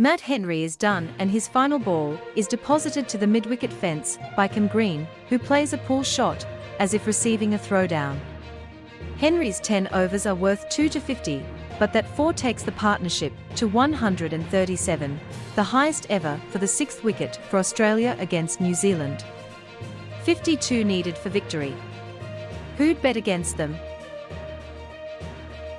Matt Henry is done and his final ball is deposited to the mid-wicket fence by Cam Green, who plays a pull shot, as if receiving a throwdown. Henry's 10 overs are worth 2 to 50, but that 4 takes the partnership to 137, the highest ever for the sixth wicket for Australia against New Zealand. 52 needed for victory. Who'd bet against them,